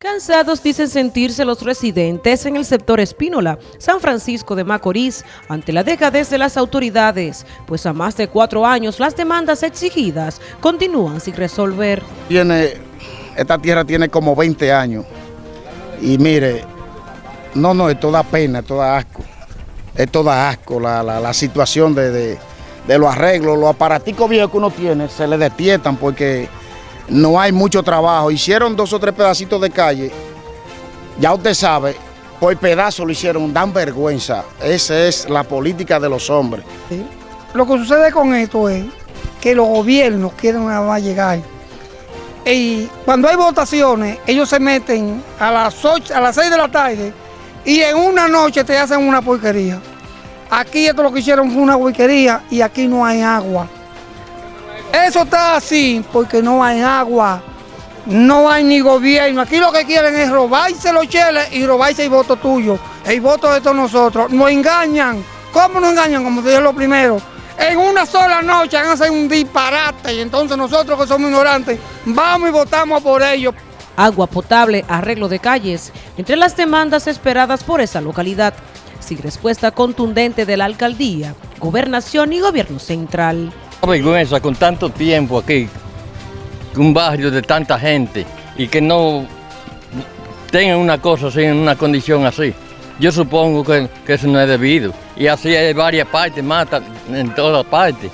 Cansados dicen sentirse los residentes en el sector Espínola, San Francisco de Macorís, ante la dejadez de las autoridades, pues a más de cuatro años las demandas exigidas continúan sin resolver. Tiene, esta tierra tiene como 20 años y mire, no, no, es toda pena, es toda asco, es toda asco la, la, situación de, de, de los arreglos, los aparaticos viejos que uno tiene se le despiertan porque no hay mucho trabajo. Hicieron dos o tres pedacitos de calle, ya usted sabe, por pedazo lo hicieron, dan vergüenza. Esa es la política de los hombres. Lo que sucede con esto es que los gobiernos quieren nada más llegar. Y cuando hay votaciones, ellos se meten a las, 8, a las 6 de la tarde y en una noche te hacen una porquería. Aquí esto lo que hicieron fue una porquería y aquí no hay agua. Eso está así porque no hay agua, no hay ni gobierno. Aquí lo que quieren es robarse los cheles y robarse el voto tuyo, el voto de todos nosotros. Nos engañan. ¿Cómo nos engañan? Como te dije lo primero. En una sola noche van a hacer un disparate y entonces nosotros que somos ignorantes vamos y votamos por ellos. Agua potable, arreglo de calles, entre las demandas esperadas por esa localidad, sin respuesta contundente de la alcaldía, gobernación y gobierno central vergüenza con tanto tiempo aquí, un barrio de tanta gente y que no tengan una cosa así, en una condición así. Yo supongo que, eso no es debido. Y así hay varias partes, matan en todas partes.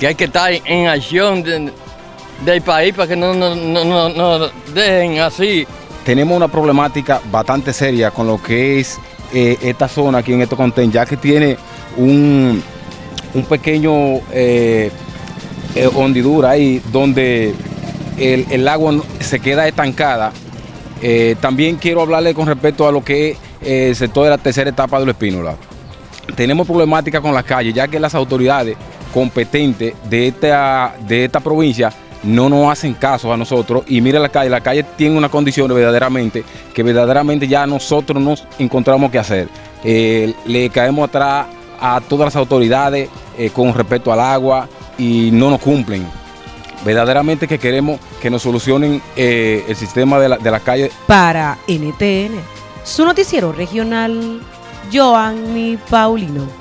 Que hay que estar en acción del país para que no, no, dejen así. Tenemos una problemática bastante seria con lo que es eh, esta zona aquí en estos contén, ya que tiene un, un pequeño eh, eh, hondidura ahí donde el, agua se queda estancada. Eh, también quiero hablarle con respecto a lo que es el sector de la tercera etapa de los Espínola. Tenemos problemática con las calles, ya que las autoridades competentes de esta, de esta provincia no nos hacen caso a nosotros y mire la calle, la calle tiene una condición verdaderamente que verdaderamente ya nosotros nos encontramos que hacer. le caemos atrás a todas las autoridades eh, con respecto al agua y no nos cumplen. Verdaderamente que queremos que nos solucionen eh, el sistema de la, de la calle. Para NTN, su noticiero regional, Joanny Paulino.